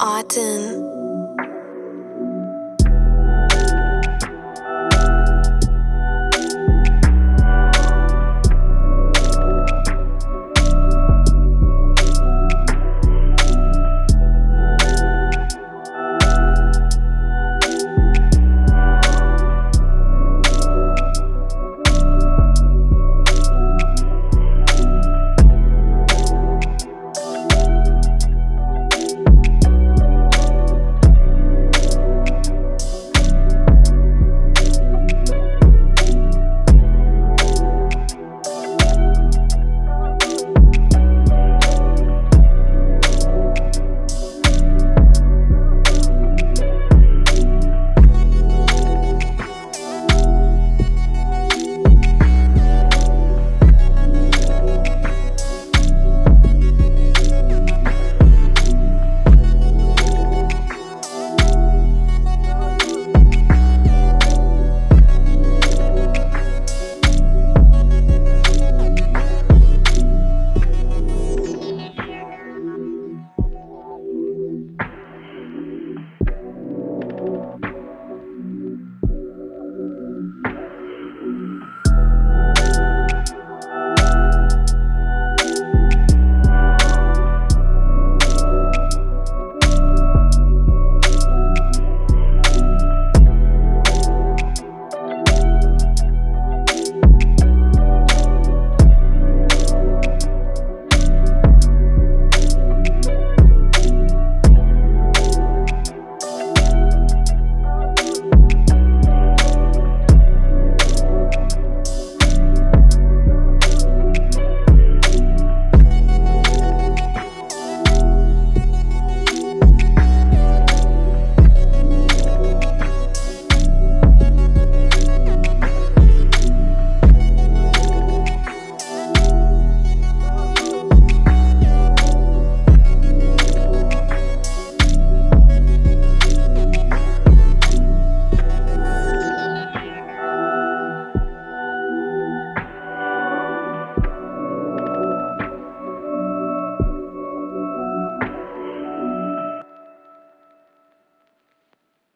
Autumn.